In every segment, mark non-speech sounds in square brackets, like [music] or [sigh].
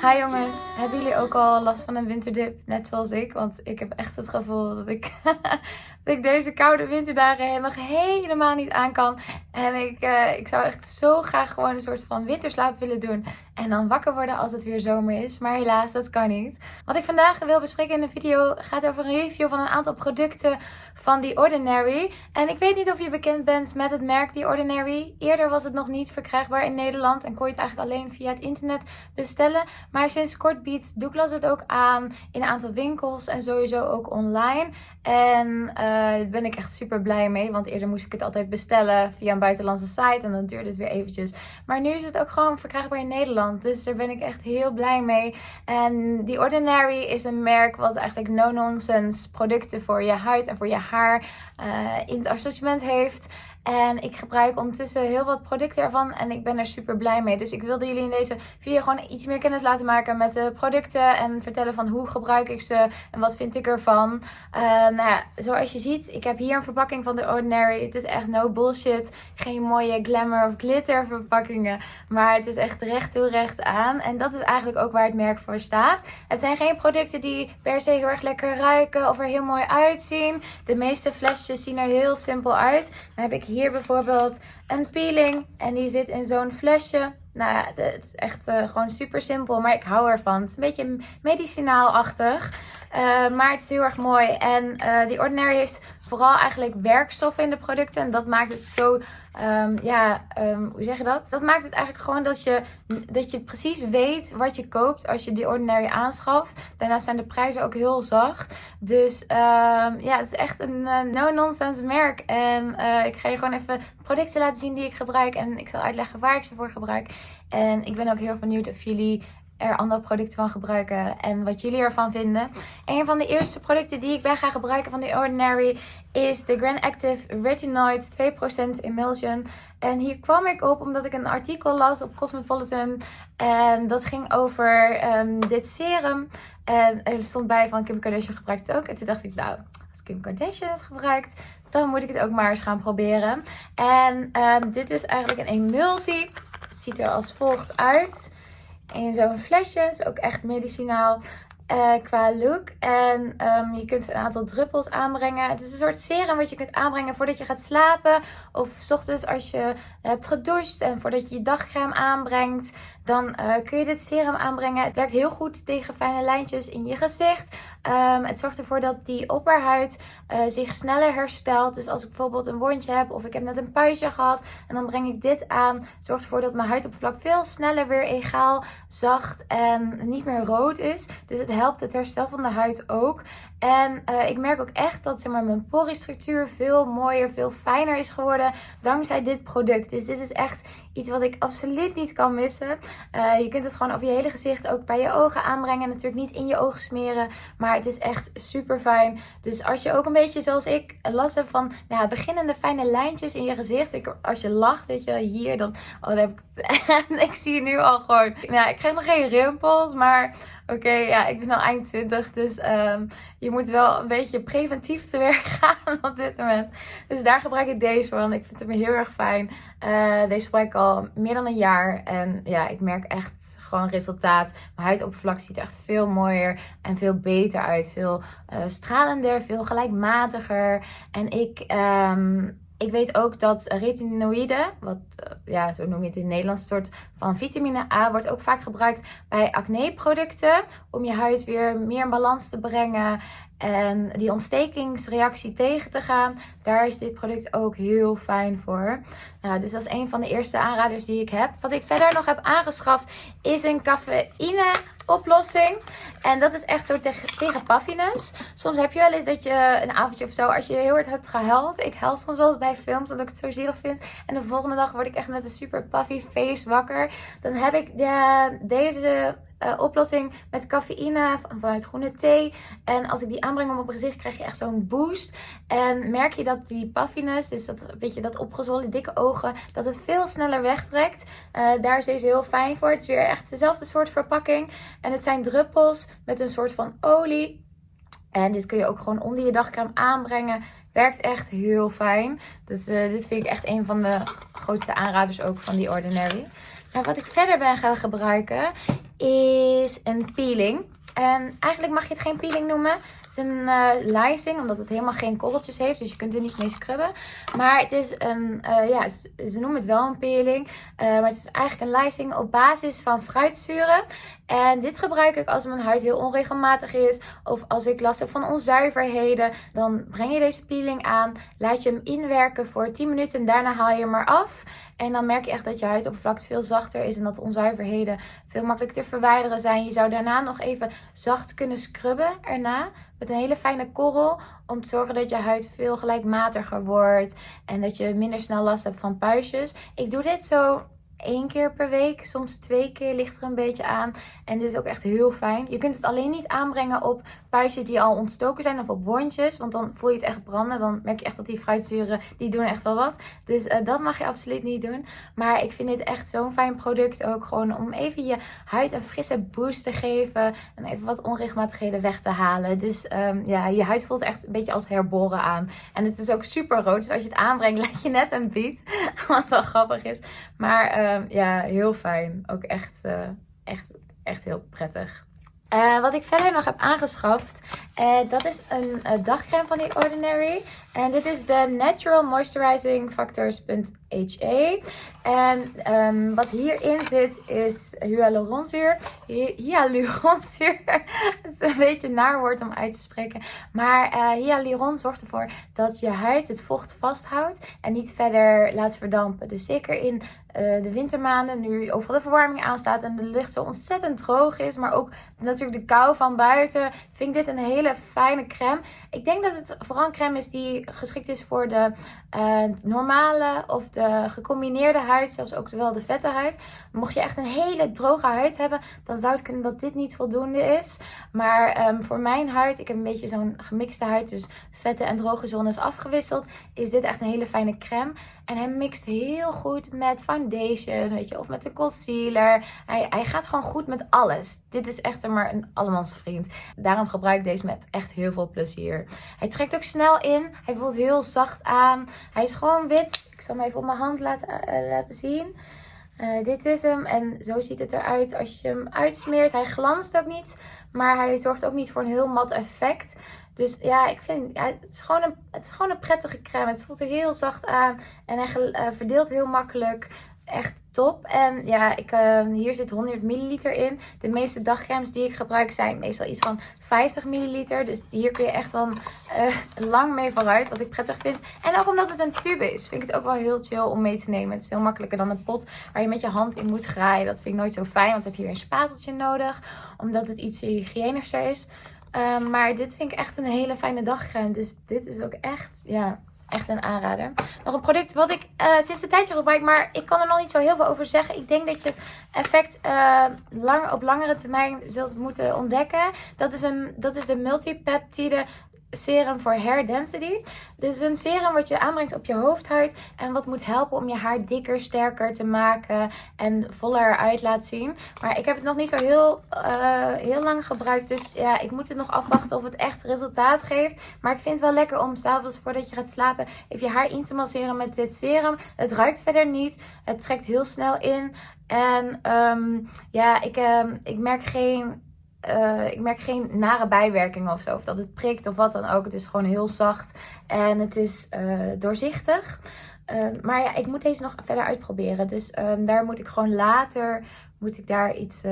Hi jongens, hebben jullie ook al last van een winterdip, net zoals ik? Want ik heb echt het gevoel dat ik, [laughs] dat ik deze koude winterdagen helemaal, helemaal niet aan kan. En ik, uh, ik zou echt zo graag gewoon een soort van winterslaap willen doen. En dan wakker worden als het weer zomer is. Maar helaas, dat kan niet. Wat ik vandaag wil bespreken in de video gaat over een review van een aantal producten van The Ordinary. En ik weet niet of je bekend bent met het merk The Ordinary. Eerder was het nog niet verkrijgbaar in Nederland en kon je het eigenlijk alleen via het internet bestellen. Maar sinds kort biedt Douglas het ook aan in een aantal winkels en sowieso ook online. En uh, daar ben ik echt super blij mee. Want eerder moest ik het altijd bestellen via een buitenlandse site. En dan duurde het weer eventjes. Maar nu is het ook gewoon verkrijgbaar in Nederland. Dus daar ben ik echt heel blij mee. En The Ordinary is een merk wat eigenlijk no-nonsense producten voor je huid en voor je haar uh, in het assortiment heeft. En ik gebruik ondertussen heel wat producten ervan en ik ben er super blij mee. Dus ik wilde jullie in deze video gewoon iets meer kennis laten maken met de producten. En vertellen van hoe gebruik ik ze en wat vind ik ervan. Uh, nou ja, zoals je ziet, ik heb hier een verpakking van The Ordinary. Het is echt no bullshit. Geen mooie glamour of glitter verpakkingen. Maar het is echt recht toe recht aan. En dat is eigenlijk ook waar het merk voor staat. Het zijn geen producten die per se heel erg lekker ruiken of er heel mooi uitzien. De meeste flesjes zien er heel simpel uit. Dan heb ik hier bijvoorbeeld een peeling. En die zit in zo'n flesje. Nou ja, het is echt uh, gewoon super simpel. Maar ik hou ervan. Het is een beetje medicinaal-achtig. Uh, maar het is heel erg mooi. En uh, die Ordinary heeft vooral eigenlijk werkstoffen in de producten. En dat maakt het zo Um, ja, um, hoe zeg je dat? Dat maakt het eigenlijk gewoon dat je, dat je precies weet wat je koopt als je die Ordinary aanschaft. Daarnaast zijn de prijzen ook heel zacht. Dus um, ja, het is echt een uh, no-nonsense merk. En uh, ik ga je gewoon even producten laten zien die ik gebruik. En ik zal uitleggen waar ik ze voor gebruik. En ik ben ook heel benieuwd of jullie er andere producten van gebruiken en wat jullie ervan vinden. Een van de eerste producten die ik ben gaan gebruiken van The Ordinary is de Grand Active Retinoid 2% Emulsion. En hier kwam ik op omdat ik een artikel las op Cosmopolitan en dat ging over um, dit serum. En er stond bij van Kim Kardashian gebruikt het ook. En toen dacht ik, nou, als Kim Kardashian het gebruikt, dan moet ik het ook maar eens gaan proberen. En um, dit is eigenlijk een emulsie. Het ziet er als volgt uit in zo'n flesje. Is ook echt medicinaal uh, qua look. En um, je kunt een aantal druppels aanbrengen. Het is een soort serum wat je kunt aanbrengen voordat je gaat slapen. Of s ochtends als je hebt gedoucht en voordat je je dagcreme aanbrengt. Dan uh, kun je dit serum aanbrengen. Het werkt heel goed tegen fijne lijntjes in je gezicht. Um, het zorgt ervoor dat die opperhuid uh, zich sneller herstelt. Dus als ik bijvoorbeeld een wondje heb of ik heb net een puistje gehad en dan breng ik dit aan, zorgt ervoor dat mijn huidoppervlak veel sneller weer egaal, zacht en niet meer rood is. Dus het helpt het herstel van de huid ook. En uh, ik merk ook echt dat zeg maar, mijn poristructuur veel mooier, veel fijner is geworden dankzij dit product. Dus dit is echt iets wat ik absoluut niet kan missen. Uh, je kunt het gewoon over je hele gezicht, ook bij je ogen aanbrengen. Natuurlijk niet in je ogen smeren, maar het is echt super fijn. Dus als je ook een beetje zoals ik last hebt van nou beginnende fijne lijntjes in je gezicht. Ik, als je lacht, weet je, hier dan... Oh, dan heb ik, [laughs] ik zie nu al gewoon... Nou, ik krijg nog geen rimpels, maar Oké, ja, ik ben al eind 20, dus um, je moet wel een beetje preventief te werk [laughs] gaan op dit moment. Dus daar gebruik ik deze van. Ik vind hem heel erg fijn. Uh, deze gebruik ik al meer dan een jaar. En ja, ik merk echt gewoon resultaat. Mijn huidoppervlak ziet er echt veel mooier en veel beter uit. Veel uh, stralender, veel gelijkmatiger. En ik... Um, ik weet ook dat retinoïden, wat eh, ja, zo noem je het in het Nederlands, soort van vitamine A, wordt ook vaak gebruikt bij acne-producten. Om je huid weer meer in balans te brengen en die ontstekingsreactie tegen te gaan. Daar is dit product ook heel fijn voor. Nou, dus dat is een van de eerste aanraders die ik heb. Wat ik verder nog heb aangeschaft is een cafeïne oplossing. En dat is echt zo tegen, tegen puffiness. Soms heb je wel eens dat je een avondje of zo, als je heel hard hebt gehuild. Ik huil soms wel eens bij films, omdat ik het zo zielig vind. En de volgende dag word ik echt met een super puffy face wakker. Dan heb ik de, deze uh, oplossing met cafeïne vanuit groene thee. En als ik die aanbreng op mijn gezicht, krijg je echt zo'n boost. En merk je dat die puffiness, dus dat, weet je, dat opgezwollen dikke ogen, dat het veel sneller wegtrekt. Uh, daar is deze heel fijn voor. Het is weer echt dezelfde soort verpakking. En het zijn druppels met een soort van olie. En dit kun je ook gewoon onder je dagcreme aanbrengen. Werkt echt heel fijn. Dus, dit vind ik echt een van de grootste aanraders ook van die Ordinary. Wat ik verder ben gaan gebruiken is een peeling. En eigenlijk mag je het geen peeling noemen. Het is een uh, omdat het helemaal geen korreltjes heeft. Dus je kunt er niet mee scrubben. Maar het is een, uh, ja, ze noemen het wel een peeling. Uh, maar het is eigenlijk een lysing op basis van fruitzuren. En dit gebruik ik als mijn huid heel onregelmatig is. Of als ik last heb van onzuiverheden. Dan breng je deze peeling aan. Laat je hem inwerken voor 10 minuten. En daarna haal je hem maar af. En dan merk je echt dat je huidoppervlakte veel zachter is. En dat de onzuiverheden veel makkelijker te verwijderen zijn. Je zou daarna nog even zacht kunnen scrubben erna. Met een hele fijne korrel. Om te zorgen dat je huid veel gelijkmatiger wordt. En dat je minder snel last hebt van puistjes. Ik doe dit zo één keer per week, soms twee keer, ligt er een beetje aan. En dit is ook echt heel fijn. Je kunt het alleen niet aanbrengen op puistjes die al ontstoken zijn of op wondjes. Want dan voel je het echt branden. Dan merk je echt dat die fruitzuren, die doen echt wel wat. Dus uh, dat mag je absoluut niet doen. Maar ik vind dit echt zo'n fijn product ook. Gewoon om even je huid een frisse boost te geven. En even wat onregelmatigheden weg te halen. Dus um, ja, je huid voelt echt een beetje als herboren aan. En het is ook super rood. Dus als je het aanbrengt, [laughs] lijkt je net een beat. [laughs] Wat wel grappig is. Maar... Um, ja, heel fijn. Ook echt, uh, echt, echt heel prettig. Uh, wat ik verder nog heb aangeschaft, uh, dat is een uh, dagcreme van The Ordinary. En dit is de Natural Moisturizing Factors.he. En um, wat hierin zit is hyaluronzuur. Hyaluronzuur. [laughs] Het is een beetje naar woord om uit te spreken. Maar hyaluron zorgt ervoor dat je huid het vocht vasthoudt en niet verder laat verdampen. Dus zeker in de wintermaanden, nu overal de verwarming aanstaat en de lucht zo ontzettend droog is, maar ook natuurlijk de kou van buiten, vind ik dit een hele fijne crème. Ik denk dat het vooral een crème is die geschikt is voor de uh, normale of de gecombineerde huid, zelfs ook wel de vette huid. Mocht je echt een hele droge huid hebben, dan zou het kunnen dat dit niet voldoende is. Maar um, voor mijn huid, ik heb een beetje zo'n gemixte huid, dus vette en droge zones afgewisseld, is dit echt een hele fijne crème. En hij mixt heel goed met foundation, weet je, of met de concealer. Hij, hij gaat gewoon goed met alles. Dit is echt maar een allemansvriend. Daarom gebruik ik deze met echt heel veel plezier. Hij trekt ook snel in. Hij voelt heel zacht aan. Hij is gewoon wit. Ik zal hem even op mijn hand laten, uh, laten zien. Uh, dit is hem en zo ziet het eruit als je hem uitsmeert. Hij glanst ook niet, maar hij zorgt ook niet voor een heel mat effect. Dus ja, ik vind het, is gewoon een, het is gewoon een prettige crème. Het voelt er heel zacht aan en hij uh, verdeelt heel makkelijk. Echt top. En ja, ik, uh, hier zit 100 milliliter in. De meeste dagcremes die ik gebruik zijn meestal iets van 50 milliliter. Dus hier kun je echt wel uh, lang mee vooruit, wat ik prettig vind. En ook omdat het een tube is, vind ik het ook wel heel chill om mee te nemen. Het is veel makkelijker dan een pot waar je met je hand in moet graaien. Dat vind ik nooit zo fijn, want dan heb je weer een spateltje nodig. Omdat het iets hygiënischer is. Um, maar dit vind ik echt een hele fijne dagcrème. Dus dit is ook echt, ja, echt een aanrader. Nog een product wat ik uh, sinds een tijdje gebruik, maar ik kan er nog niet zo heel veel over zeggen. Ik denk dat je effect uh, lang, op langere termijn zult moeten ontdekken. Dat is, een, dat is de multipeptide serum voor hair density. Dit is een serum wat je aanbrengt op je hoofdhuid en wat moet helpen om je haar dikker, sterker te maken en voller eruit laat zien. Maar ik heb het nog niet zo heel, uh, heel lang gebruikt, dus ja, ik moet het nog afwachten of het echt resultaat geeft. Maar ik vind het wel lekker om s'avonds voordat je gaat slapen even je haar in te masseren met dit serum. Het ruikt verder niet, het trekt heel snel in en um, ja, ik, um, ik merk geen uh, ik merk geen nare bijwerkingen of zo. Of dat het prikt of wat dan ook. Het is gewoon heel zacht en het is uh, doorzichtig. Uh, maar ja, ik moet deze nog verder uitproberen. Dus um, daar moet ik gewoon later moet ik daar iets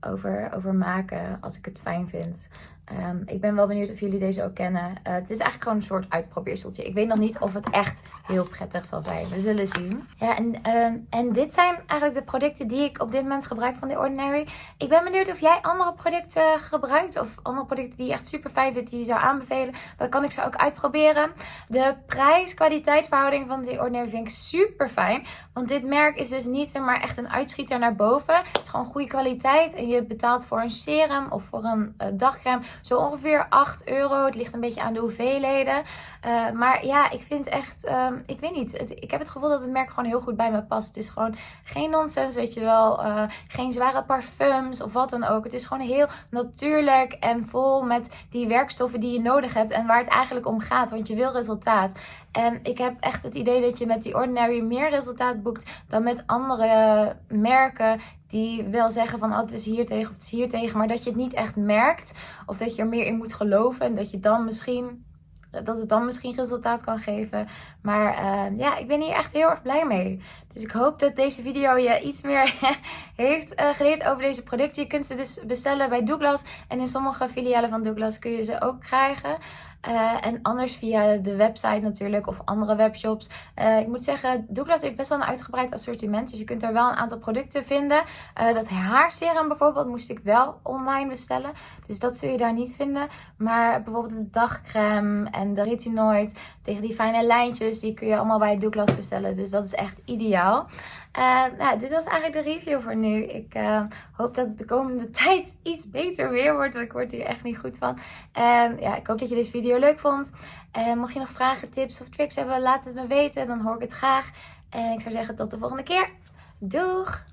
over, over maken als ik het fijn vind. Um, ik ben wel benieuwd of jullie deze ook kennen. Uh, het is eigenlijk gewoon een soort uitprobeerseltje. Ik weet nog niet of het echt heel prettig zal zijn. We zullen zien. Ja, en, um, en dit zijn eigenlijk de producten die ik op dit moment gebruik van The Ordinary. Ik ben benieuwd of jij andere producten gebruikt. Of andere producten die je echt super fijn vindt, die je zou aanbevelen. Dan kan ik ze ook uitproberen. De prijs-kwaliteit verhouding van The Ordinary vind ik super fijn. Want dit merk is dus niet maar echt een uitschieter naar boven. Het is gewoon goede kwaliteit. En je betaalt voor een serum of voor een uh, dagcreme zo ongeveer 8 euro. Het ligt een beetje aan de hoeveelheden. Uh, maar ja, ik vind echt, um, ik weet niet. Ik heb het gevoel dat het merk gewoon heel goed bij me past. Het is gewoon geen nonsens, weet je wel. Uh, geen zware parfums of wat dan ook. Het is gewoon heel natuurlijk en vol met die werkstoffen die je nodig hebt. En waar het eigenlijk om gaat. Want je wil resultaat. En ik heb echt het idee dat je met die Ordinary meer resultaat boekt dan met andere merken die wel zeggen van oh, het is hier tegen of het is hier tegen, maar dat je het niet echt merkt of dat je er meer in moet geloven en dat je dan misschien dat het dan misschien resultaat kan geven. Maar uh, ja, ik ben hier echt heel erg blij mee. Dus ik hoop dat deze video je iets meer [laughs] heeft uh, geleerd over deze producten. Je kunt ze dus bestellen bij Douglas. En in sommige filialen van Douglas kun je ze ook krijgen. Uh, en anders via de website natuurlijk of andere webshops. Uh, ik moet zeggen, Douglas heeft best wel een uitgebreid assortiment. Dus je kunt er wel een aantal producten vinden. Uh, dat haarserum bijvoorbeeld moest ik wel online bestellen. Dus dat zul je daar niet vinden. Maar bijvoorbeeld de dagcreme en de retinoid tegen die fijne lijntjes. Die kun je allemaal bij Douglas bestellen. Dus dat is echt ideaal. Nou, dit was eigenlijk de review voor nu. Ik hoop dat het de komende [laughs] tijd iets beter weer wordt. Want ik word hier echt niet goed van. En ja, ik hoop dat je deze video leuk vond. En mocht je nog vragen, tips of tricks hebben, laat het me weten. Dan hoor ik het graag. En ik zou zeggen tot de volgende keer. Doeg!